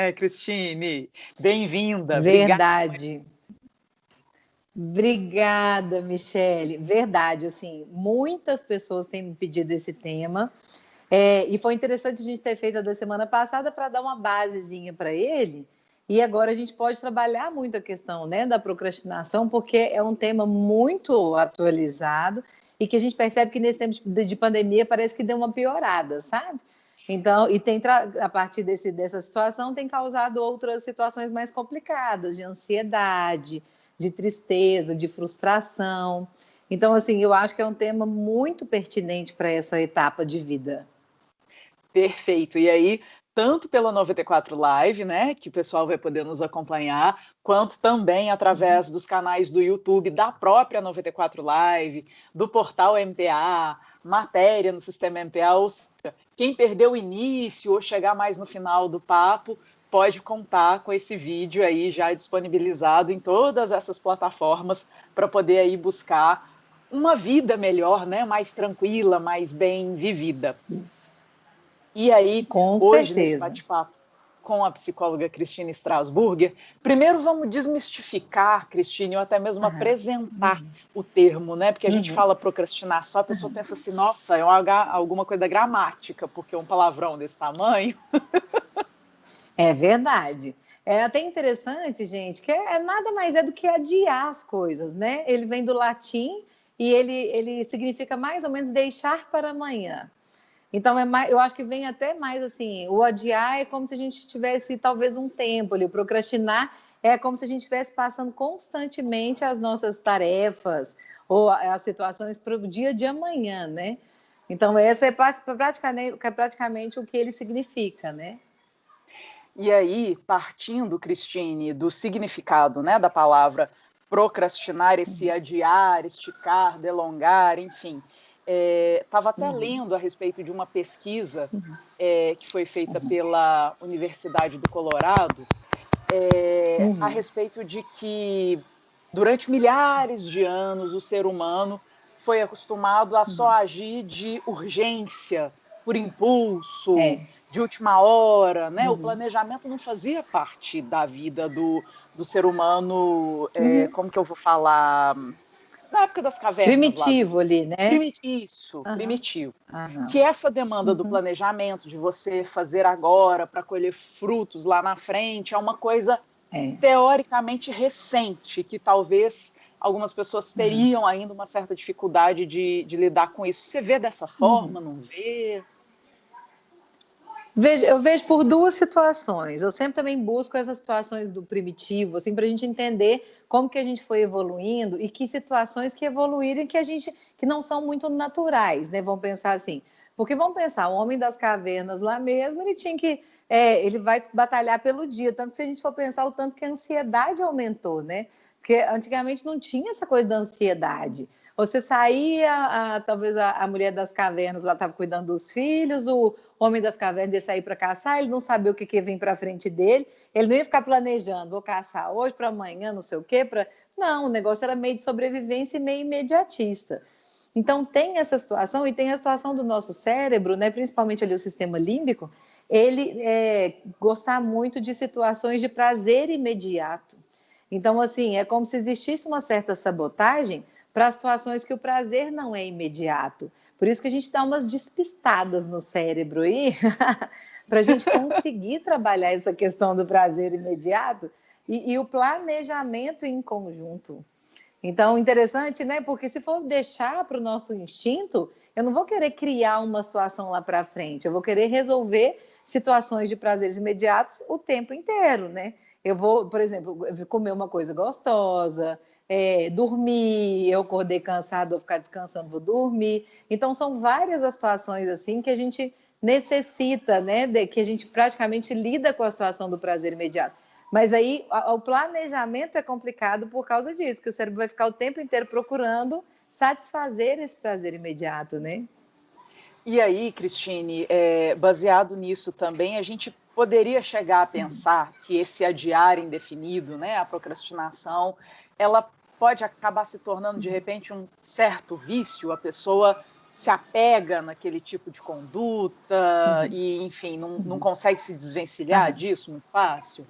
É, Cristine, bem-vinda. Verdade. Obrigada, Michele. Verdade, assim, muitas pessoas têm pedido esse tema. É, e foi interessante a gente ter feito a da semana passada para dar uma basezinha para ele. E agora a gente pode trabalhar muito a questão né, da procrastinação, porque é um tema muito atualizado e que a gente percebe que nesse tempo de pandemia parece que deu uma piorada, sabe? Então, e tem a partir desse, dessa situação tem causado outras situações mais complicadas, de ansiedade, de tristeza, de frustração. Então, assim, eu acho que é um tema muito pertinente para essa etapa de vida. Perfeito. E aí, tanto pela 94 Live, né, que o pessoal vai poder nos acompanhar, quanto também através uhum. dos canais do YouTube da própria 94 Live, do portal MPA, matéria no sistema MPA, ou seja, quem perdeu o início ou chegar mais no final do papo, pode contar com esse vídeo aí já disponibilizado em todas essas plataformas para poder aí buscar uma vida melhor, né, mais tranquila, mais bem vivida. Isso. E aí, com hoje certeza. nesse bate-papo com a psicóloga Cristina Strasburger, primeiro vamos desmistificar, Cristina, ou até mesmo uhum. apresentar uhum. o termo, né? Porque a uhum. gente fala procrastinação, a pessoa pensa assim, nossa, é alguma coisa da gramática, porque um palavrão desse tamanho. é verdade. É até interessante, gente, que é, nada mais é do que adiar as coisas, né? Ele vem do latim e ele, ele significa mais ou menos deixar para amanhã. Então, é mais, eu acho que vem até mais assim: o adiar é como se a gente tivesse talvez um tempo ali, o procrastinar é como se a gente estivesse passando constantemente as nossas tarefas ou as situações para o dia de amanhã, né? Então, essa é praticamente, é praticamente o que ele significa, né? E aí, partindo, Cristine, do significado né, da palavra procrastinar, esse uhum. adiar, esticar, delongar, enfim, estava é, até uhum. lendo a respeito de uma pesquisa uhum. é, que foi feita uhum. pela Universidade do Colorado é, uhum. a respeito de que durante milhares de anos o ser humano foi acostumado a só uhum. agir de urgência, por impulso, é. de última hora, né? O uhum. planejamento não fazia parte da vida do, do ser humano, é, como que eu vou falar? Na época das cavernas. Primitivo lá, ali, né? isso, uhum. primitivo. Uhum. Que essa demanda uhum. do planejamento, de você fazer agora para colher frutos lá na frente, é uma coisa é. teoricamente recente, que talvez algumas pessoas uhum. teriam ainda uma certa dificuldade de, de lidar com isso. Você vê dessa forma, uhum. não vê? Vejo, eu vejo por duas situações. Eu sempre também busco essas situações do primitivo, assim, para a gente entender como que a gente foi evoluindo e que situações que evoluíram que a gente que não são muito naturais, né? Vamos pensar assim, porque vamos pensar, o homem das cavernas lá mesmo, ele tinha que é, ele vai batalhar pelo dia, tanto que se a gente for pensar o tanto que a ansiedade aumentou, né? Porque antigamente não tinha essa coisa da ansiedade. Você saía, a, talvez a, a, mulher das cavernas lá estava cuidando dos filhos, o homem das cavernas ia sair para caçar, ele não sabia o que, que ia vir para frente dele, ele não ia ficar planejando, vou caçar hoje para amanhã, não sei o quê. Pra... Não, o negócio era meio de sobrevivência e meio imediatista. Então tem essa situação e tem a situação do nosso cérebro, né, principalmente ali o sistema límbico, ele é, gostar muito de situações de prazer imediato. Então, assim, é como se existisse uma certa sabotagem para situações que o prazer não é imediato. Por isso que a gente dá umas despistadas no cérebro aí, para a gente conseguir trabalhar essa questão do prazer imediato e, e, o planejamento em conjunto. Então, interessante, né? Porque se for deixar para o nosso instinto, eu não vou querer criar uma situação lá para frente, eu vou querer resolver situações de prazeres imediatos o tempo inteiro, né? Eu vou, por exemplo, comer uma coisa gostosa, é, dormir, eu acordei cansado, vou ficar descansando, vou dormir. Então, são várias as situações assim que a gente necessita, né, de, que a gente praticamente lida com a situação do prazer imediato. Mas aí a, o planejamento é complicado por causa disso, que o cérebro vai ficar o tempo inteiro procurando satisfazer esse prazer imediato, né? E aí, Cristine, é, baseado nisso também, a gente poderia chegar a pensar que esse adiar indefinido, né, a procrastinação, ela pode acabar se tornando de repente um certo vício, a pessoa se apega naquele tipo de conduta uhum. e, enfim, não, não consegue se desvencilhar uhum. disso muito fácil?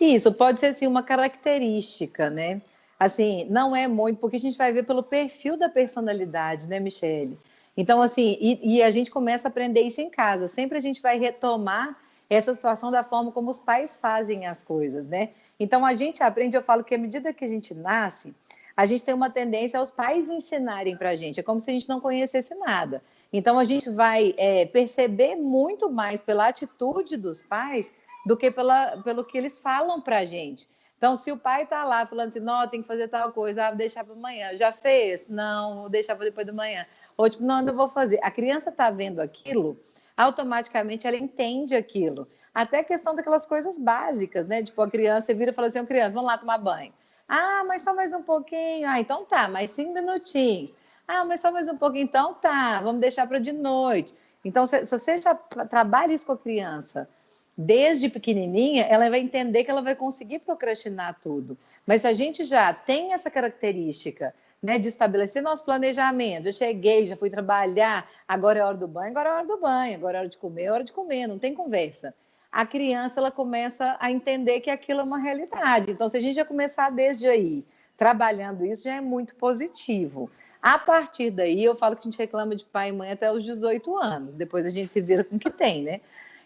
Isso pode ser assim uma característica, né? Assim, não é muito, porque a gente vai ver pelo perfil da personalidade, né, Michele? Então, assim, e, e, a gente começa a aprender isso em casa. Sempre a gente vai retomar essa situação da forma como os pais fazem as coisas, né? Então, a gente aprende, eu falo que à medida que a gente nasce, a gente tem uma tendência aos pais ensinarem para a gente. É como se a gente não conhecesse nada. Então, a gente vai é, perceber muito mais pela atitude dos pais do que pela, pelo que eles falam para a gente. Então, se o pai está lá falando assim, não, tem que fazer tal coisa, ah, vou deixar para amanhã. Já fez? Não, vou deixar para depois de manhã. Ou tipo, não, não vou fazer. A criança está vendo aquilo, automaticamente ela entende aquilo. Até a questão daquelas coisas básicas, né? Tipo, a criança vira e fala assim, criança, vamos lá tomar banho. Ah, mas só mais um pouquinho. Ah, então tá, mais cinco minutinhos. Ah, mas só mais um pouquinho. Então tá, vamos deixar para de noite. Então, se, se você já trabalha isso com a criança, desde pequenininha, ela vai entender que ela vai conseguir procrastinar tudo. Mas se a gente já tem essa característica né, de estabelecer nosso planejamento, já cheguei, já fui trabalhar, agora é hora do banho, agora é hora do banho, agora é hora de comer, é hora de comer, não tem conversa. A criança ela começa a entender que aquilo é uma realidade. Então, se a gente já começar desde aí, trabalhando isso, já é muito positivo. A partir daí, eu falo que a gente reclama de pai e mãe até os 18 anos, depois a gente se vira com o que tem, né?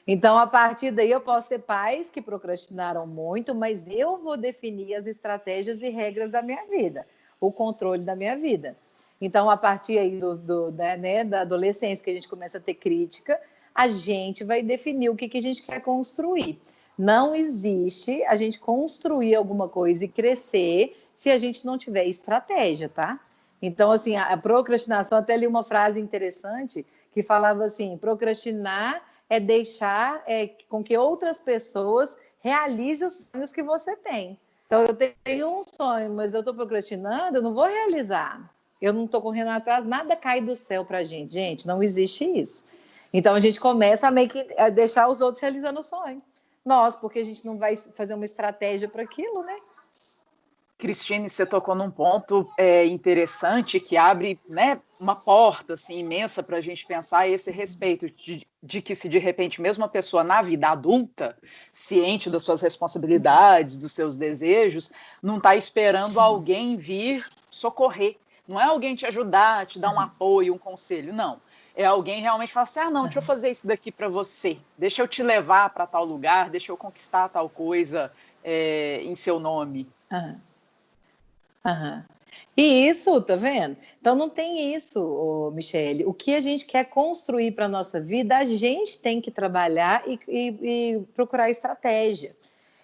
Então, a partir daí, eu posso ter pais que procrastinaram muito, mas eu vou definir as estratégias e regras da minha vida, o controle da minha vida. Então, a partir aí do, do né, né, da adolescência, que a gente começa a ter crítica, a gente vai definir o que, que a gente quer construir. Não existe a gente construir alguma coisa e crescer se a gente não tiver estratégia, tá? Então, assim, a procrastinação, até li uma frase interessante que falava assim: procrastinar é deixar é, com que outras pessoas realizem os sonhos que você tem. Então, eu tenho um sonho, mas eu estou procrastinando, eu não vou realizar. Eu não estou correndo atrás, nada cai do céu para a gente. Gente, não existe isso. Então, a gente começa a meio que a deixar os outros realizando o sonho. Nós, porque a gente não vai fazer uma estratégia para aquilo, né? Cristine, você tocou num ponto é, interessante que abre né, uma porta assim, imensa para a gente pensar esse respeito de, de, que se de repente mesmo a pessoa na vida adulta, ciente das suas responsabilidades, dos seus desejos, não está esperando alguém vir socorrer. Não é alguém te ajudar, te dar um apoio, um conselho, não. É alguém realmente falar assim: ah, não, deixa eu fazer isso daqui para você, deixa eu te levar para tal lugar, deixa eu conquistar tal coisa é, em seu nome. Uhum. Aham. E isso, tá vendo? Então não tem isso, Michele. O que a gente quer construir para a nossa vida, a gente tem que trabalhar e, e, e, procurar estratégia.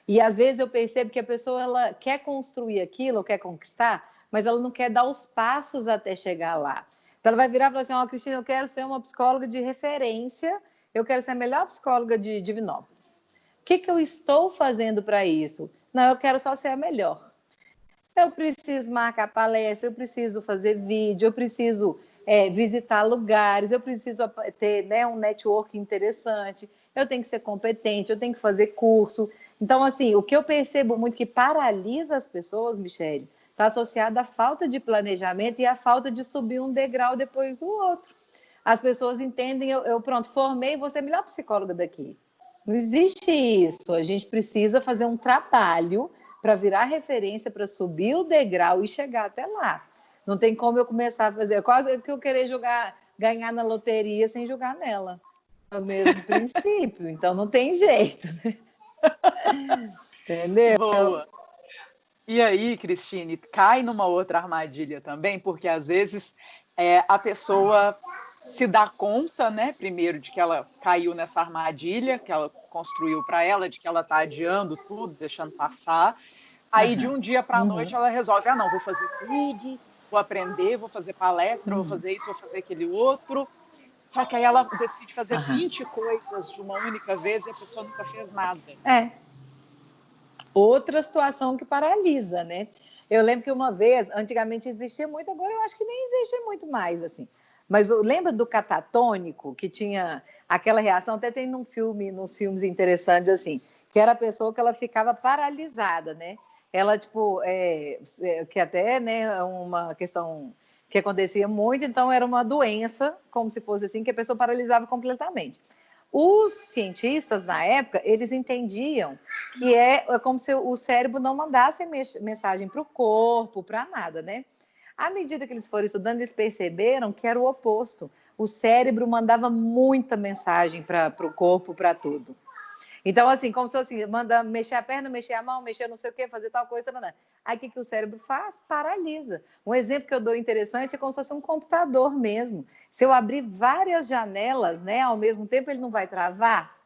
E às vezes eu percebo que a pessoa ela quer construir aquilo, quer conquistar, mas ela não quer dar os passos até chegar lá. Então ela vai virar e falar assim: Ó, oh, Cristina, eu quero ser uma psicóloga de referência, eu quero ser a melhor psicóloga de Divinópolis. O que, que eu estou fazendo para isso? Não, eu quero só ser a melhor eu preciso marcar palestra, eu preciso fazer vídeo, eu preciso é, visitar lugares, eu preciso ter né, um network interessante, eu tenho que ser competente, eu tenho que fazer curso. Então, assim, o que eu percebo muito que paralisa as pessoas, Michele, está associado à falta de planejamento e à falta de subir um degrau depois do outro. As pessoas entendem, eu, eu pronto, formei, vou ser a melhor psicóloga daqui. Não existe isso. A gente precisa fazer um trabalho para virar referência, para subir o degrau e chegar até lá. Não tem como eu começar a fazer. É quase que eu querer jogar, ganhar na loteria sem jogar nela. É o mesmo princípio. Então não tem jeito. Né? Entendeu? Boa. E aí, Cristine, cai numa outra armadilha também, porque às vezes é, a pessoa se dá conta, né, primeiro, de que ela caiu nessa armadilha que ela construiu para ela, de que ela está adiando tudo, deixando passar. Aí, uhum. de um dia para a uhum. noite, ela resolve: ah, não, vou fazer tudo, vou aprender, vou fazer palestra, uhum. vou fazer isso, vou fazer aquele outro. Só que aí ela decide fazer uhum. 20 coisas de uma única vez e a pessoa nunca fez nada. É. Outra situação que paralisa, né? Eu lembro que uma vez, antigamente existia muito, agora eu acho que nem existe muito mais, assim. Mas lembra do catatônico, que tinha aquela reação? Até tem num filme, nos filmes interessantes, assim, que era a pessoa que ela ficava paralisada, né? Ela, tipo, é, é que até né, é uma questão que acontecia muito, então era uma doença, como se fosse assim, que a pessoa paralisava completamente. Os cientistas, na época, eles entendiam que é, é como se o cérebro não mandasse mensagem para o corpo, para nada, né? À medida que eles foram estudando, eles perceberam que era o oposto. O cérebro mandava muita mensagem para o corpo, para tudo. Então, assim, como se assim, manda mexer a perna, mexer a mão, mexer não sei o quê, fazer tal coisa, tal, aí o que, que o cérebro faz? Paralisa. Um exemplo que eu dou interessante é como se fosse um computador mesmo. Se eu abrir várias janelas, né, ao mesmo tempo, ele não vai travar?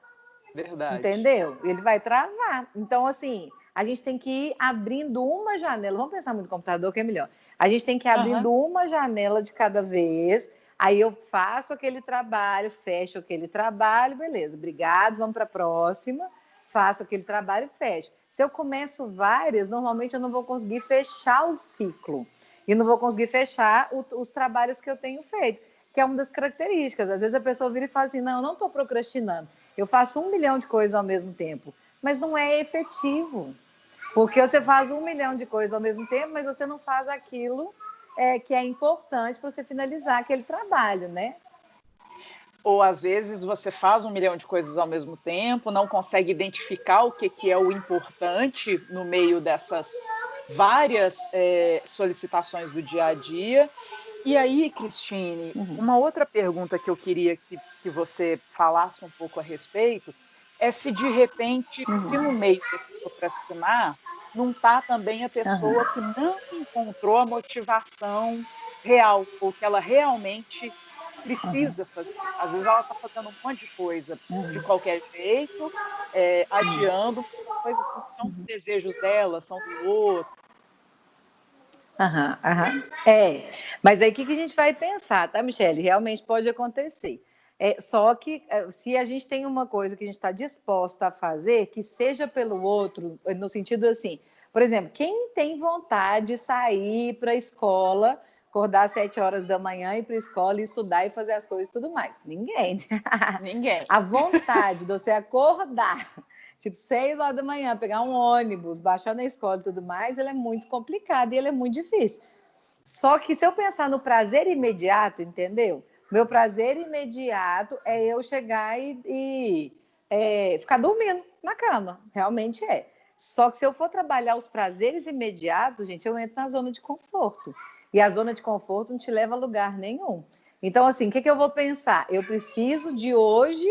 Verdade. Entendeu? Ele vai travar. Então, assim, a gente tem que ir abrindo uma janela. Vamos pensar muito no computador, que é melhor. A gente tem que ir abrindo uhum. uma janela de cada vez Aí eu faço aquele trabalho, fecho aquele trabalho, beleza, obrigado, vamos para a próxima, faço aquele trabalho e fecho. Se eu começo várias, normalmente eu não vou conseguir fechar o ciclo e não vou conseguir fechar o, os trabalhos que eu tenho feito, que é uma das características. Às vezes a pessoa vira e fala assim: não, eu não estou procrastinando, eu faço um milhão de coisas ao mesmo tempo, mas não é efetivo. Porque você faz um milhão de coisas ao mesmo tempo, mas você não faz aquilo é, que é importante para você finalizar aquele trabalho, né? Ou às vezes você faz um milhão de coisas ao mesmo tempo, não consegue identificar o que, que é o importante no meio dessas várias é, solicitações do dia a dia. E aí, Cristine, uhum. uma outra pergunta que eu queria que, que você falasse um pouco a respeito é se de repente, uhum. se no meio desse procrastinar, não está também a pessoa uhum. que não encontrou a motivação real, ou que ela realmente precisa uhum. fazer. Às vezes ela está fazendo um monte de coisa uhum. de qualquer jeito, é, adiando coisas que são uhum. desejos dela, são do outro. Aham, aham. É, mas aí o que, que a gente vai pensar, tá, Michele? Realmente pode acontecer. É, só que é, se a gente tem uma coisa que a gente está disposta a fazer, que seja pelo outro, no sentido assim, por exemplo, quem tem vontade de sair para a escola, acordar às sete horas da manhã, ir para a escola, estudar e fazer as coisas e tudo mais? Ninguém. Ninguém. a vontade de você acordar, tipo, seis horas da manhã, pegar um ônibus, baixar na escola e tudo mais, ela é muito complicada e ela é muito difícil. Só que se eu pensar no prazer imediato, entendeu? Meu prazer imediato é eu chegar e, e é, ficar dormindo na cama. Realmente é. Só que se eu for trabalhar os prazeres imediatos, gente, eu entro na zona de conforto. E a zona de conforto não te leva a lugar nenhum. Então, assim, o que, que eu vou pensar? Eu preciso de hoje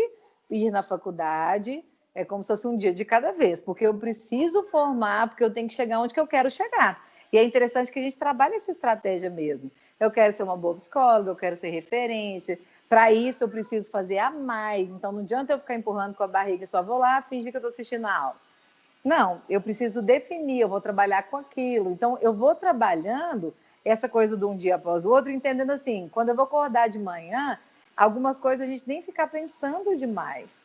ir na faculdade, é como se fosse um dia de cada vez, porque eu preciso formar, porque eu tenho que chegar onde que eu quero chegar. E é interessante que a gente trabalhe essa estratégia mesmo. Eu quero ser uma boa psicóloga, eu quero ser referência. Para isso, eu preciso fazer a mais. Então, não adianta eu ficar empurrando com a barriga, só vou lá fingir que eu estou assistindo a aula. Não, eu preciso definir, eu vou trabalhar com aquilo. Então, eu vou trabalhando essa coisa de um dia após o outro, entendendo assim, quando eu vou acordar de manhã, algumas coisas a gente nem ficar pensando demais.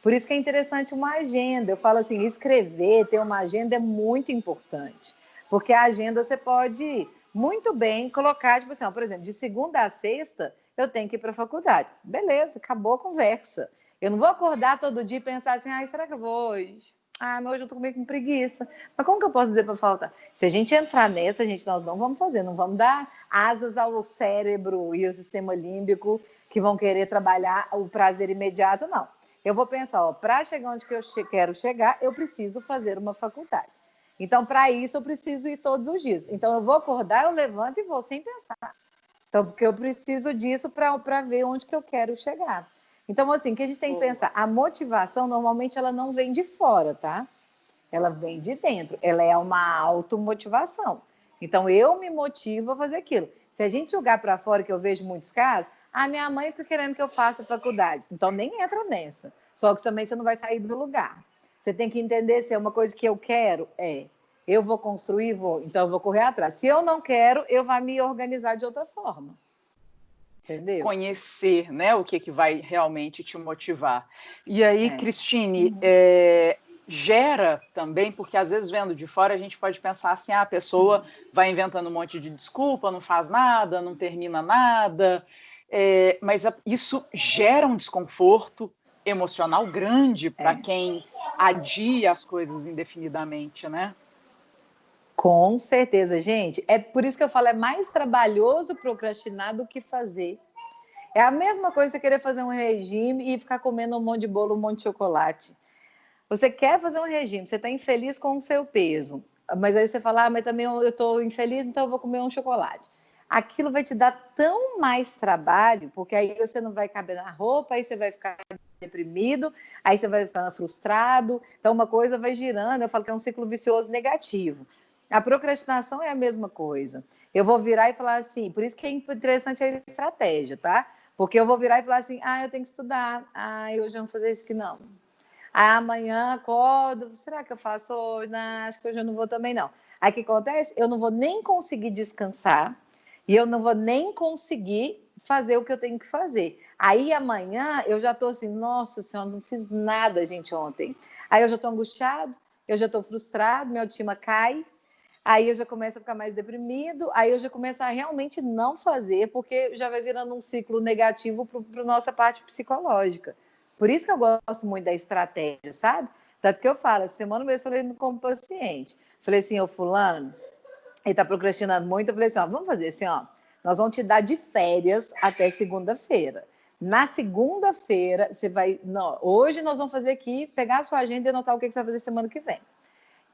Por isso que é interessante uma agenda. Eu falo assim, escrever, ter uma agenda é muito importante. Porque a agenda você pode muito bem colocar, tipo assim, ó, por exemplo, de segunda a sexta, eu tenho que ir para a faculdade. Beleza, acabou a conversa. Eu não vou acordar todo dia e pensar assim, ai, será que eu vou hoje? Ah, mas hoje eu tô meio com preguiça. Mas como que eu posso dizer para faltar? Se a gente entrar nessa, gente, nós não vamos fazer, não vamos dar asas ao cérebro e ao sistema límbico que vão querer trabalhar o prazer imediato, não. Eu vou pensar, ó, para chegar onde que eu che quero chegar, eu preciso fazer uma faculdade. Então, para isso, eu preciso ir todos os dias. Então, eu vou acordar, eu levanto e vou sem pensar. Então, porque eu preciso disso para ver onde que eu quero chegar. Então, assim, o que a gente tem que pensar? A motivação, normalmente, ela não vem de fora, tá? Ela vem de dentro. Ela é uma automotivação. Então, eu me motivo a fazer aquilo. Se a gente jogar para fora, que eu vejo muitos casos, ah, minha mãe fica querendo que eu faça faculdade. Então, nem entra nessa. Só que também você não vai sair do lugar. Você tem que entender se é uma coisa que eu quero, é. Eu vou construir, vou, então eu vou correr atrás. Se eu não quero, eu vou me organizar de outra forma. Entendeu? Conhecer né, o que, que vai realmente te motivar. E aí, é. Cristine, uhum. é, gera também, porque às vezes vendo de fora a gente pode pensar assim: ah, a pessoa uhum. vai inventando um monte de desculpa, não faz nada, não termina nada. É, mas isso gera um desconforto emocional grande para é. quem adia as coisas indefinidamente, né? Com certeza, gente. É por isso que eu falo, é mais trabalhoso procrastinar do que fazer. É a mesma coisa você querer fazer um regime e ficar comendo um monte de bolo, um monte de chocolate. Você quer fazer um regime, você está infeliz com o seu peso, mas aí você fala, ah, mas também eu estou infeliz, então eu vou comer um chocolate. Aquilo vai te dar tão mais trabalho, porque aí você não vai caber na roupa, aí você vai ficar deprimido, aí você vai ficar frustrado. Então, uma coisa vai girando. Eu falo que é um ciclo vicioso negativo. A procrastinação é a mesma coisa. Eu vou virar e falar assim, por isso que é interessante a estratégia, tá? Porque eu vou virar e falar assim: ah, eu tenho que estudar. Ah, hoje eu vou fazer isso que não. Ah, amanhã acordo. Será que eu faço hoje? Não, acho que hoje eu não vou também, não. Aí o que acontece? Eu não vou nem conseguir descansar e eu não vou nem conseguir fazer o que eu tenho que fazer. Aí amanhã eu já estou assim, nossa senhora, não fiz nada, gente, ontem. Aí eu já estou angustiado, eu já estou frustrado, minha autoestima cai, aí eu já começo a ficar mais deprimido, aí eu já começo a realmente não fazer, porque já vai virando um ciclo negativo para a nossa parte psicológica. Por isso que eu gosto muito da estratégia, sabe? Tanto que eu falo, semana mesmo eu falei como paciente. Falei assim, ô fulano, ele está procrastinando muito, eu falei assim, ó, vamos fazer assim, ó, nós vamos te dar de férias até segunda-feira. Na segunda-feira, você vai. Não, hoje nós vamos fazer aqui, pegar a sua agenda e anotar o que você vai fazer semana que vem.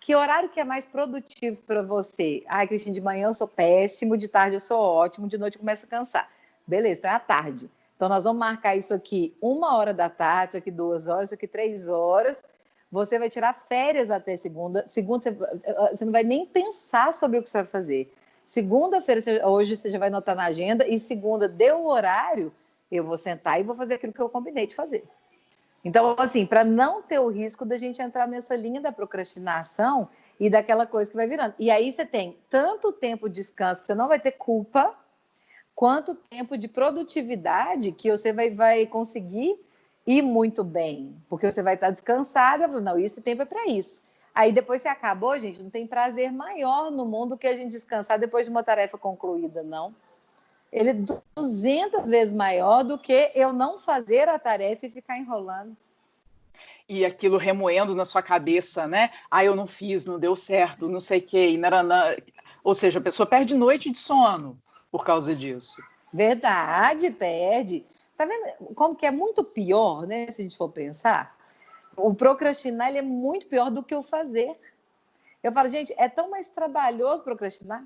Que horário que é mais produtivo para você? Ai, Cristina, de manhã eu sou péssimo, de tarde eu sou ótimo, de noite começa a cansar. Beleza, então é à tarde. Então nós vamos marcar isso aqui uma hora da tarde, isso aqui duas horas, isso aqui três horas. Você vai tirar férias até segunda. Segunda, você, você não vai nem pensar sobre o que você vai fazer. Segunda-feira, hoje você já vai anotar na agenda, e segunda, deu o horário, eu vou sentar e vou fazer aquilo que eu combinei de fazer. Então, assim, para não ter o risco da gente entrar nessa linha da procrastinação e daquela coisa que vai virando. E aí você tem tanto tempo de descanso, você não vai ter culpa, quanto tempo de produtividade que você vai, vai conseguir ir muito bem, porque você vai estar descansada, não, esse tempo é para isso. Aí depois você acabou, gente, não tem prazer maior no mundo que a gente descansar depois de uma tarefa concluída, não ele é 200 vezes maior do que eu não fazer a tarefa e ficar enrolando. E aquilo remoendo na sua cabeça, né? Ah, eu não fiz, não deu certo, não sei o quê. Ou seja, a pessoa perde noite de sono por causa disso. Verdade, perde. Tá vendo como que é muito pior, né? Se a gente for pensar. O procrastinar ele é muito pior do que o fazer. Eu falo, gente, é tão mais trabalhoso procrastinar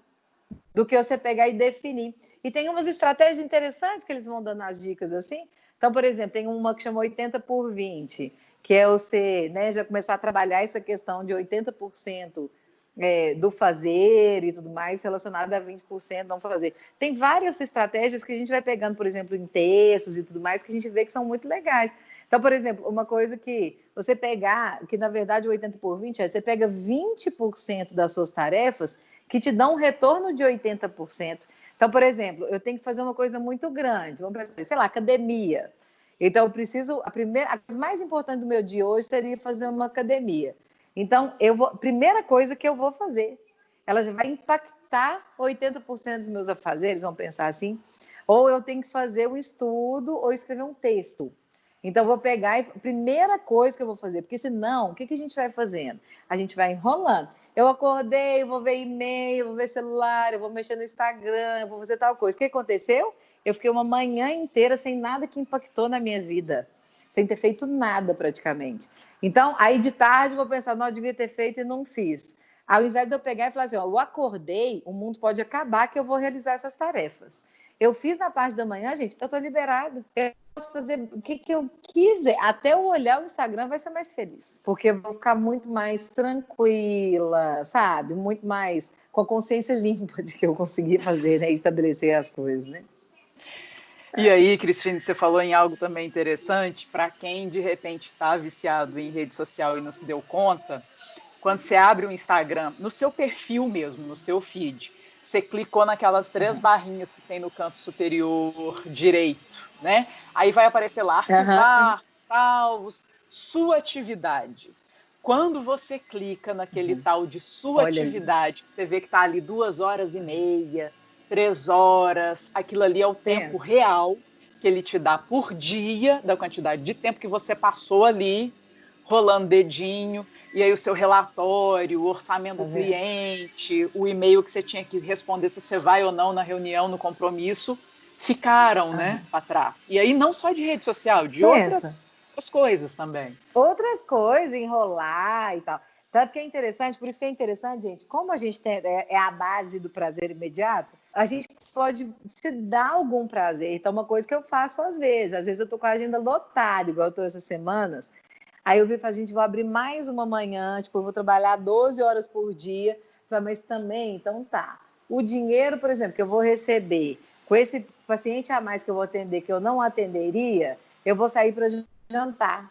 do que você pegar e definir. E tem umas estratégias interessantes que eles vão dando as dicas assim. Então, por exemplo, tem uma que chama 80 por 20, que é você né, já começar a trabalhar essa questão de 80% é, do fazer e tudo mais relacionado a 20% não fazer. Tem várias estratégias que a gente vai pegando, por exemplo, em textos e tudo mais, que a gente vê que são muito legais. Então, por exemplo, uma coisa que você pegar, que na verdade o 80 por 20 é, você pega 20% das suas tarefas que te dão um retorno de 80%. Então, por exemplo, eu tenho que fazer uma coisa muito grande, vamos pensar, sei lá, academia. Então, eu preciso, a primeira, a coisa mais importante do meu dia hoje seria fazer uma academia. Então, eu vou, primeira coisa que eu vou fazer, ela já vai impactar 80% dos meus afazeres, vamos pensar assim, ou eu tenho que fazer um estudo ou escrever um texto. Então, vou pegar e primeira coisa que eu vou fazer, porque senão, o que, que a gente vai fazendo? A gente vai enrolando. Eu acordei, vou ver e-mail, vou ver celular, eu vou mexer no Instagram, eu vou fazer tal coisa. O que aconteceu? Eu fiquei uma manhã inteira sem nada que impactou na minha vida, sem ter feito nada praticamente. Então, aí de tarde eu vou pensar, não, eu devia ter feito e não fiz. Ao invés de eu pegar e falar assim, ó, eu acordei, o mundo pode acabar que eu vou realizar essas tarefas. Eu fiz na parte da manhã, gente, eu estou liberado. Eu posso fazer o que, que eu quiser. Até eu olhar o Instagram vai ser mais feliz. Porque eu vou ficar muito mais tranquila, sabe? Muito mais com a consciência limpa de que eu consegui fazer, né? Estabelecer as coisas, né? E aí, Cristina, você falou em algo também interessante para quem de repente está viciado em rede social e não se deu conta. Quando você abre o Instagram, no seu perfil mesmo, no seu feed, você clicou naquelas três barrinhas que tem no canto superior direito, né? Aí vai aparecer lá arquivar, uhum. salvos, sua atividade. Quando você clica naquele uhum. tal de sua Olha atividade, aí. você vê que está ali duas horas e meia, três horas, aquilo ali é o tempo é. real que ele te dá por dia, da quantidade de tempo que você passou ali, rolando dedinho, e aí o seu relatório, o orçamento do cliente, o e-mail que você tinha que responder se você vai ou não na reunião, no compromisso, ficaram, né, para trás. E aí não só de rede social, de outras, outras coisas também. Outras coisas, enrolar e tal. Tanto que é interessante, por isso que é interessante, gente, como a gente tem, é, é a base do prazer imediato, a gente pode se dar algum prazer. Então, uma coisa que eu faço às vezes, às vezes eu tô com a agenda lotada, igual eu tô essas semanas, aí eu vi a gente, vou abrir mais uma manhã, tipo, eu vou trabalhar 12 horas por dia, mas também, então tá. O dinheiro, por exemplo, que eu vou receber com esse paciente a mais que eu vou atender, que eu não atenderia, eu vou sair para jantar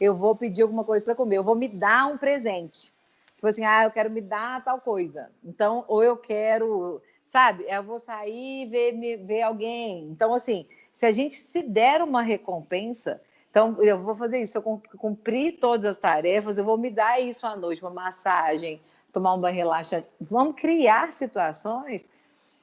eu vou pedir alguma coisa para comer, eu vou me dar um presente. Tipo assim, ah, eu quero me dar tal coisa. Então, ou eu quero, sabe, eu vou sair e ver, ver alguém. Então, assim, se a gente se der uma recompensa, então eu vou fazer isso, eu cumprir todas as tarefas, eu vou me dar isso à noite, uma massagem, tomar um banho relaxante. Vamos criar situações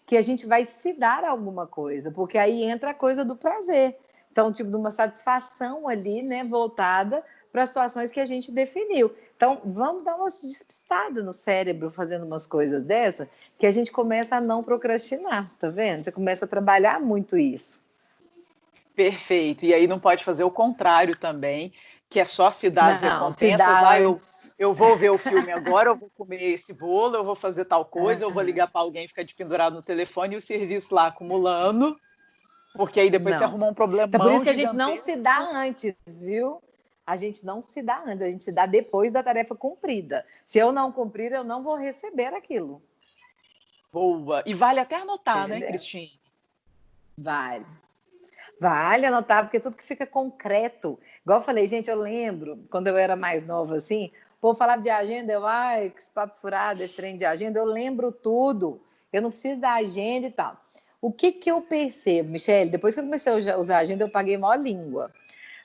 que a gente vai se dar alguma coisa, porque aí entra a coisa do prazer. Então, tipo, de uma satisfação ali, né, voltada para as situações que a gente definiu. Então, vamos dar uma despistada no cérebro fazendo umas coisas dessa, que a gente começa a não procrastinar, tá vendo? Você começa a trabalhar muito isso. Perfeito. E aí não pode fazer o contrário também, que é só se dar as não, recompensas. Ah, eu, eu vou ver o filme agora, eu vou comer esse bolo, eu vou fazer tal coisa, eu vou ligar para alguém ficar de pendurado no telefone e o serviço lá acumulando. Porque aí depois não. você arruma um problema. É por isso que a gente não se dá antes, viu? A gente não se dá antes, a gente se dá depois da tarefa cumprida. Se eu não cumprir, eu não vou receber aquilo. Boa. E vale até anotar, né, Entendeu? né, Cristine? Vale. Vale anotar, porque tudo que fica concreto. Igual eu falei, gente, eu lembro, quando eu era mais nova assim, vou falar de agenda, eu, ai, que papo furado, esse trem de agenda, eu lembro tudo. Eu não preciso da agenda e tal. O que, que eu percebo, Michelle? Depois que eu comecei a usar agenda, eu paguei maior língua.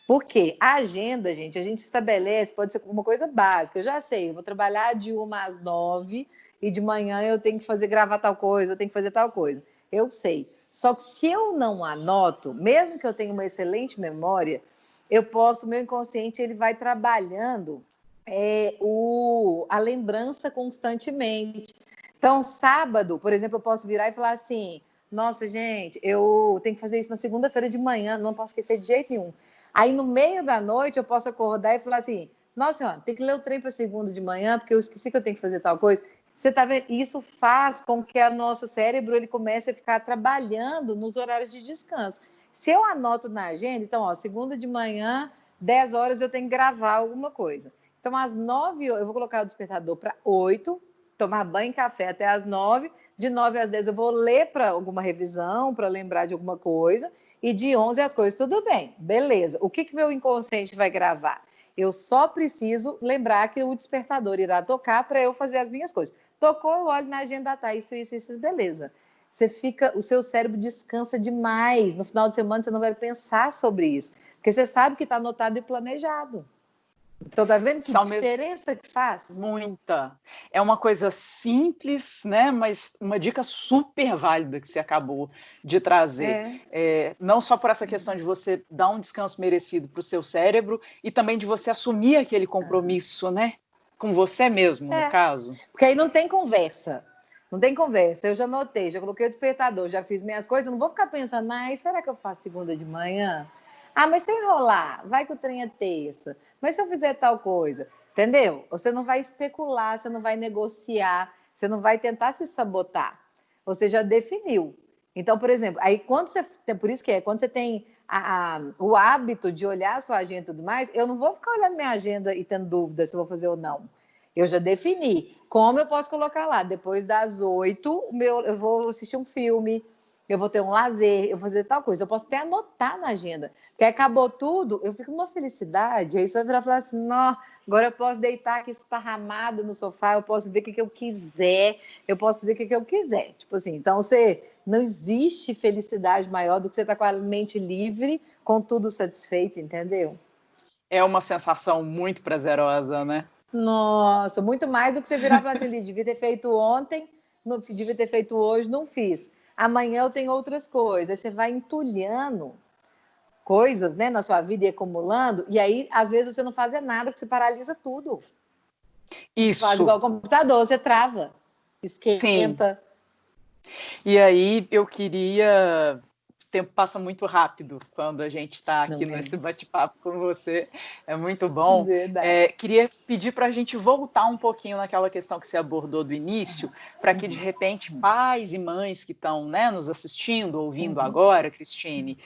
Porque a agenda, gente, a gente estabelece, pode ser uma coisa básica. Eu já sei, eu vou trabalhar de uma às nove e de manhã eu tenho que fazer gravar tal coisa, eu tenho que fazer tal coisa. Eu sei. Só que se eu não anoto, mesmo que eu tenha uma excelente memória, eu posso, meu inconsciente ele vai trabalhando é, o, a lembrança constantemente. Então, sábado, por exemplo, eu posso virar e falar assim: nossa, gente, eu tenho que fazer isso na segunda-feira de manhã, não posso esquecer de jeito nenhum. Aí no meio da noite eu posso acordar e falar assim: nossa senhora, tem que ler o trem para segunda de manhã, porque eu esqueci que eu tenho que fazer tal coisa. Você tá vendo? Isso faz com que o nosso cérebro ele comece a ficar trabalhando nos horários de descanso. Se eu anoto na agenda, então, ó, segunda de manhã, 10 horas eu tenho que gravar alguma coisa. Então, às 9, eu vou colocar o despertador para 8, tomar banho e café até às 9, de 9 às 10 eu vou ler para alguma revisão, para lembrar de alguma coisa, e de 11 as coisas, tudo bem, beleza. O que, que meu inconsciente vai gravar? Eu só preciso lembrar que o despertador irá tocar para eu fazer as minhas coisas. Tocou, eu olho na agenda, tá, isso, isso, isso, beleza. Você fica, o seu cérebro descansa demais. No final de semana você não vai pensar sobre isso, porque você sabe que está anotado e planejado. Então, tá vendo que diferença que faz? Muita. É uma coisa simples, né? Mas uma dica super válida que você acabou de trazer. É. É, não só por essa questão de você dar um descanso merecido para o seu cérebro e também de você assumir aquele compromisso, né? Com você mesmo, é. no caso. Porque aí não tem conversa. Não tem conversa. Eu já notei, já coloquei o despertador, já fiz minhas coisas. Não vou ficar pensando, mas será que eu faço segunda de manhã? Ah, mas se eu enrolar, vai que o trem é terça. Mas se eu fizer tal coisa, entendeu? Você não vai especular, você não vai negociar, você não vai tentar se sabotar. Você já definiu. Então, por exemplo, aí quando você por isso que é, quando você tem a, a, o hábito de olhar a sua agenda e tudo mais, eu não vou ficar olhando minha agenda e tendo dúvida se vou fazer ou não. Eu já defini. Como eu posso colocar lá? Depois das oito, eu vou assistir um filme, eu vou ter um lazer, eu vou fazer tal coisa. Eu posso até anotar na agenda. Porque acabou tudo, eu fico uma felicidade. Aí você vai virar e falar assim: não, agora eu posso deitar aqui esparramado no sofá, eu posso ver o que, que eu quiser, eu posso fazer o que, que eu quiser. Tipo assim, então você não existe felicidade maior do que você estar tá com a mente livre, com tudo satisfeito, entendeu? É uma sensação muito prazerosa, né? Nossa, muito mais do que você virar e falar assim, devia ter feito ontem, não, devia ter feito hoje, não fiz amanhã eu tenho outras coisas. Aí você vai entulhando coisas né, na sua vida e acumulando, e aí, às vezes, você não faz nada, porque você paralisa tudo. Isso. Faz igual computador, você trava, esquenta. Sim. E aí eu queria tempo passa muito rápido quando a gente está aqui Não nesse bate-papo com você. É muito bom. É, queria pedir para a gente voltar um pouquinho naquela questão que você abordou do início, para que, de repente, pais e mães que estão né, nos assistindo, ouvindo uhum. agora, Cristine,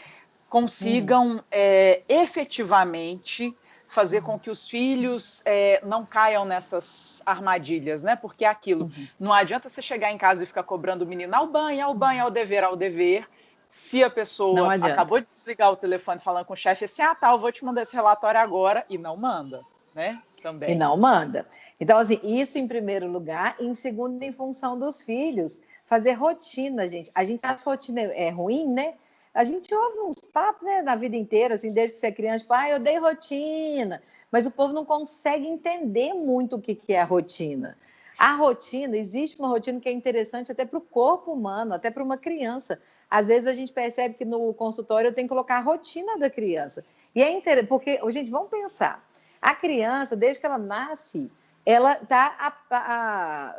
consigam uhum. é, efetivamente fazer com que os filhos é, não caiam nessas armadilhas, né? Porque é aquilo. Uhum. Não adianta você chegar em casa e ficar cobrando o menino ao banho, ao banho, ao dever, ao dever. Se a pessoa acabou de desligar o telefone falando com o chefe assim, ah, tá, eu vou te mandar esse relatório agora, e não manda, né? Também. E não manda. Então, assim, isso em primeiro lugar, e em segundo, em função dos filhos, fazer rotina, gente. A gente acha que rotina é ruim, né? A gente ouve uns papos, né, na vida inteira, assim, desde que você é criança, tipo, ah, eu dei rotina. Mas o povo não consegue entender muito o que, que é a rotina. A rotina, existe uma rotina que é interessante até para o corpo humano, até para uma criança. Às vezes a gente percebe que no consultório eu tenho que colocar a rotina da criança. E é interessante, porque, gente, vamos pensar. A criança, desde que ela nasce, ela está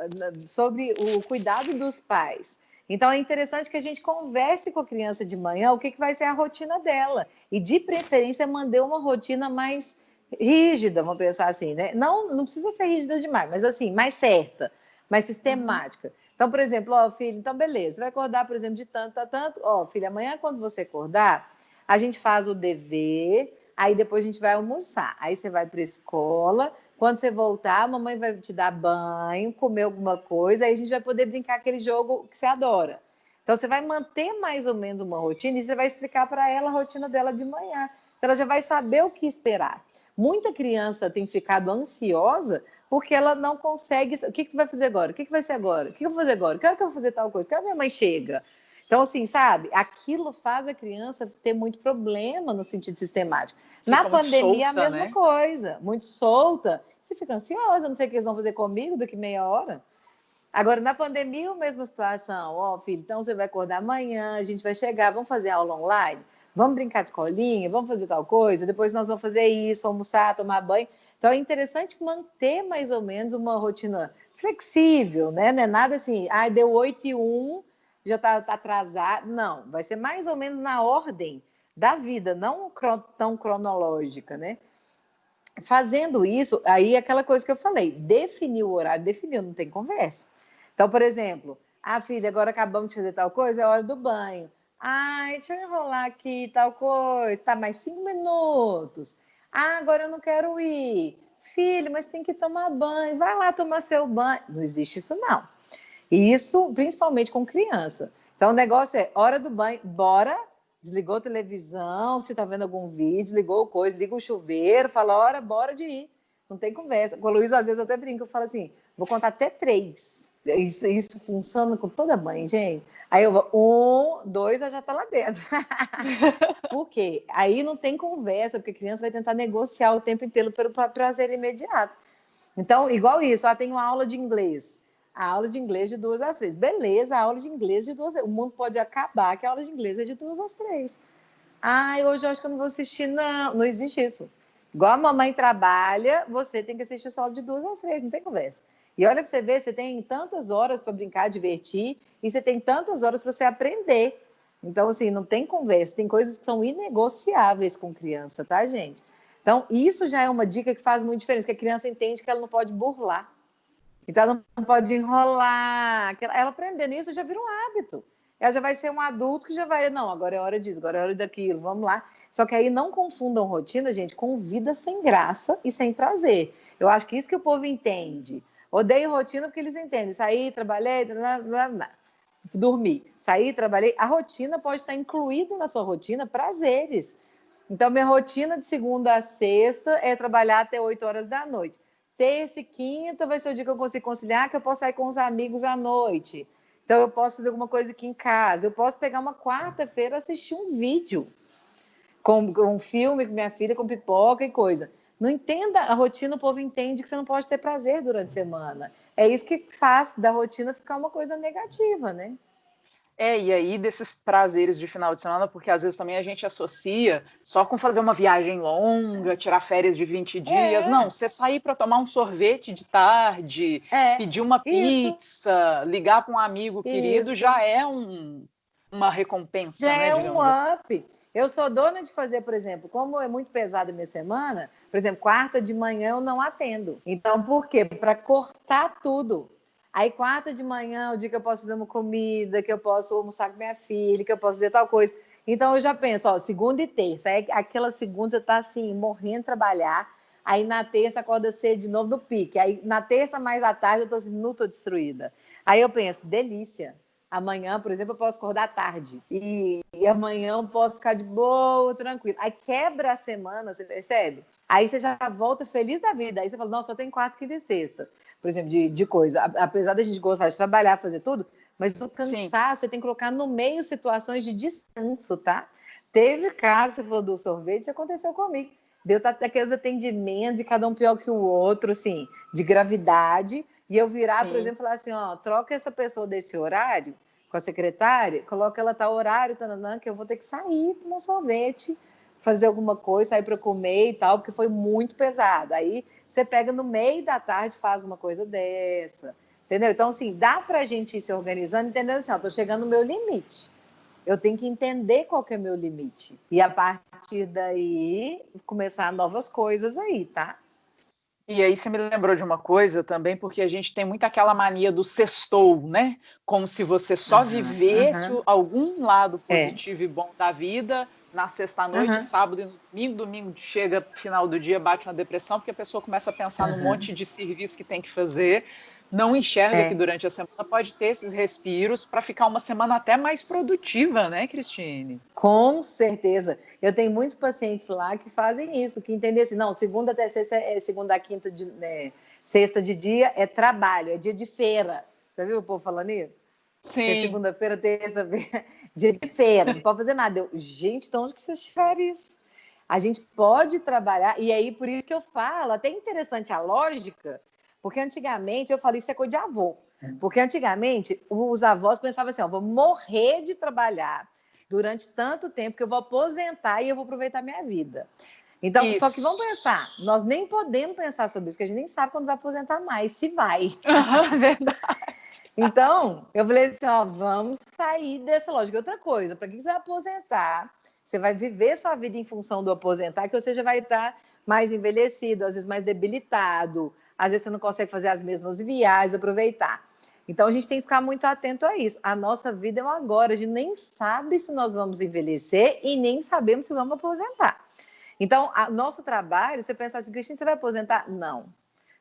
sobre o cuidado dos pais. Então é interessante que a gente converse com a criança de manhã o que, que vai ser a rotina dela. E de preferência mandei uma rotina mais rígida, vamos pensar assim, né? Não, não precisa ser rígida demais, mas assim, mais certa, mais sistemática. Então, por exemplo, ó, filho, então beleza, vai acordar, por exemplo, de tanto a tanto. Ó, filho, amanhã quando você acordar, a gente faz o dever, aí depois a gente vai almoçar. Aí você vai para a escola, quando você voltar, a mamãe vai te dar banho, comer alguma coisa, aí a gente vai poder brincar aquele jogo que você adora. Então, você vai manter mais ou menos uma rotina e você vai explicar para ela a rotina dela de manhã. Então, ela já vai saber o que esperar. Muita criança tem ficado ansiosa porque ela não consegue. O que, que vai fazer agora? O que, que vai ser agora? O que, que eu vou fazer agora? Que hora que eu vou fazer tal coisa? Que hora minha mãe chega? Então, assim, sabe? Aquilo faz a criança ter muito problema no sentido sistemático. Fica Na pandemia, solta, a mesma né? coisa. Muito solta. Você fica ansiosa, não sei o que eles vão fazer comigo daqui meia hora. Agora, na pandemia, a mesma situação. Ó, oh, filho, então você vai acordar amanhã, a gente vai chegar, vamos fazer aula online? Vamos brincar de escolinha? Vamos fazer tal coisa? Depois nós vamos fazer isso, almoçar, tomar banho. Então, é interessante manter mais ou menos uma rotina flexível, né? Não é nada assim, ah, deu 8 e 1, já está tá atrasado. Não, vai ser mais ou menos na ordem da vida, não tão cronológica, né? Fazendo isso, aí é aquela coisa que eu falei, definir o horário, definiu, não tem conversa. Então, por exemplo, ah, filha, agora acabamos de fazer tal coisa, é hora do banho. Ai, deixa eu enrolar aqui tal coisa, tá mais cinco minutos. Ah, agora eu não quero ir. Filho, mas tem que tomar banho, vai lá tomar seu banho. Não existe isso, não. E isso, principalmente com criança. Então, o negócio é hora do banho, bora. Desligou a televisão, se está vendo algum vídeo, ligou coisa, liga o chuveiro, fala, hora, bora de ir. Não tem conversa. Com Luísa, às vezes, eu até brinco, eu falo assim, vou contar até três. Isso, isso funciona com toda mãe, gente. Aí eu vou, um, dois, ela já está lá dentro. Por quê? Aí não tem conversa, porque a criança vai tentar negociar o tempo inteiro pelo prazer imediato. Então, igual isso, ela tem uma aula de inglês a aula de inglês de duas às três. Beleza, a aula de inglês de duas O mundo pode acabar que a aula de inglês é de duas às três. Ai, hoje eu acho que eu não vou assistir, não. Não existe isso. Igual a mamãe trabalha, você tem que assistir só de duas às três, não tem conversa. E olha para você ver, você tem tantas horas para brincar, divertir, e você tem tantas horas para você aprender. Então, assim, não tem conversa, tem coisas que são inegociáveis com criança, tá, gente? Então, isso já é uma dica que faz muita diferença, que a criança entende que ela não pode burlar. Então ela não pode enrolar. Ela aprendendo isso já vira um hábito. Ela já vai ser um adulto que já vai, não, agora é hora disso, agora é hora daquilo, vamos lá. Só que aí não confundam rotina, gente, com vida sem graça e sem prazer. Eu acho que isso que o povo entende. Odeio rotina porque eles entendem. Saí, trabalhei, blá, blá, blá. dormi. Saí, trabalhei. A rotina pode estar incluída na sua rotina prazeres. Então, minha rotina de segunda a sexta é trabalhar até 8 horas da noite terça e quinta vai ser o dia que eu consigo conciliar, que eu posso sair com os amigos à noite. Então, eu posso fazer alguma coisa aqui em casa. Eu posso pegar uma quarta-feira assistir um vídeo com, um filme com minha filha, com pipoca e coisa. Não entenda a rotina, o povo entende que você não pode ter prazer durante a semana. É isso que faz da rotina ficar uma coisa negativa, né? É, e aí desses prazeres de final de semana, porque às vezes também a gente associa só com fazer uma viagem longa, tirar férias de 20 dias. É. Não, você sair para tomar um sorvete de tarde, é. pedir uma pizza, Isso. ligar para um amigo querido, Isso. já é um, uma recompensa. Já né, é um assim. up. Eu sou dona de fazer, por exemplo, como é muito pesada a minha semana, por exemplo, quarta de manhã eu não atendo. Então, por quê? Para cortar tudo. Aí, quarta de manhã, o dia que eu posso fazer uma comida, que eu posso almoçar com minha filha, que eu posso fazer tal coisa. Então, eu já penso, ó, segunda e terça. Aí, aquela segunda você tá assim, morrendo de trabalhar. Aí, na terça, acorda cedo de novo no pique. Aí, na terça, mais à tarde, eu tô assim, não tô destruída. Aí, eu penso, delícia Amanhã, por exemplo, eu posso acordar tarde. E, e amanhã eu posso ficar de boa, tranquilo. Aí quebra a semana, você percebe? Aí você já volta feliz da vida. Aí você fala, nossa, só tem quarta, quinta e sexta. Por exemplo, de, de coisa. Apesar da gente gostar de trabalhar, fazer tudo, mas o cansaço, você tem que colocar no meio situações de descanso, tá? Teve caso, você falou do sorvete, aconteceu comigo. Deu até aqueles atendimentos, e cada um pior que o outro, assim, de gravidade. E eu virar, Sim. por exemplo, falar assim, ó, troca essa pessoa desse horário com a secretária, coloca ela tá horário, tananã, que eu vou ter que sair, tomar um sorvete, fazer alguma coisa, sair para comer e tal, porque foi muito pesado. Aí você pega no meio da tarde, faz uma coisa dessa, entendeu? Então, assim, dá para a gente ir se organizando, entendendo assim, ó, tô chegando no meu limite. Eu tenho que entender qual que é meu limite. E a partir daí, começar novas coisas aí, tá? E aí você me lembrou de uma coisa também, porque a gente tem muito aquela mania do sextou, né? Como se você só uhum, vivesse uhum. algum lado é. positivo é. e bom da vida na sexta-noite, uhum. sábado e domingo, domingo chega final do dia, bate uma depressão, porque a pessoa começa a pensar num monte de serviço que tem que fazer não enxerga é. que durante a semana pode ter esses respiros para ficar uma semana até mais produtiva, né, Cristine? Com certeza. Eu tenho muitos pacientes lá que fazem isso, que entendem assim, não, segunda até sexta, é segunda a quinta de né, sexta de dia é trabalho, é dia de feira. Você viu o povo falando isso? Sim. Segunda-feira, terça-feira, dia de feira, não pode fazer nada. Eu, gente, de onde que vocês tiveram isso? A gente pode trabalhar, e aí por isso que eu falo, até interessante a lógica, porque antigamente, eu falei, isso é coisa de avô. Porque antigamente, os avós pensavam assim: ó, vou morrer de trabalhar durante tanto tempo que eu vou aposentar e eu vou aproveitar minha vida. Então, isso. só que vamos pensar, nós nem podemos pensar sobre isso, porque a gente nem sabe quando vai aposentar mais, se vai. Uhum, verdade. Então, eu falei assim, ó, vamos sair dessa lógica. Outra coisa, para que você vai aposentar? Você vai viver sua vida em função do aposentar, que você já vai estar mais envelhecido, às vezes mais debilitado, às vezes você não consegue fazer as mesmas viagens, aproveitar. Então a gente tem que ficar muito atento a isso. A nossa vida é um agora, a gente nem sabe se nós vamos envelhecer e nem sabemos se vamos aposentar. Então, o nosso trabalho, você pensar assim, Cristina, você vai aposentar? Não,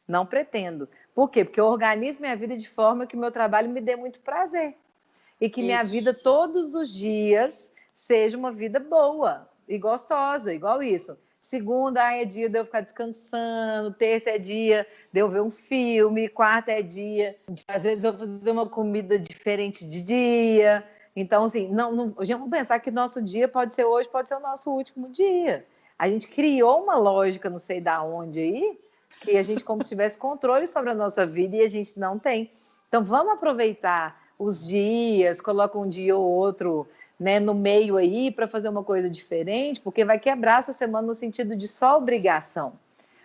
não pretendo. Por quê? Porque eu organizo minha vida de forma que o meu trabalho me dê muito prazer. E que Isso. minha vida todos os dias seja uma vida boa e gostosa, igual isso. Segunda é dia de eu ficar descansando, terça é dia de eu ver um filme, quarta é dia. Às vezes eu fazer uma comida diferente de dia. Então, assim, não, não, vamos pensar que nosso dia pode ser hoje, pode ser o nosso último dia. A gente criou uma lógica, não sei da onde aí, que a gente como se tivesse controle sobre a nossa vida e a gente não tem. Então, vamos aproveitar os dias, coloca um dia ou outro né, no meio aí para fazer uma coisa diferente, porque vai quebrar essa semana no sentido de só obrigação.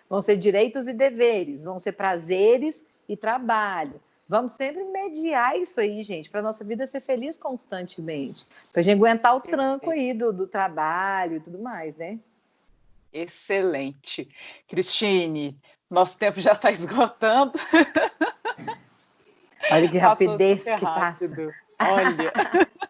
Vão ser direitos e deveres, vão ser prazeres e trabalho. Vamos sempre mediar isso aí, gente, para nossa vida ser feliz constantemente, para a gente aguentar o tranco aí do, do trabalho e tudo mais, né? Excelente. Cristine, nosso tempo já está esgotando. Olha que rapidez que passa. Olha.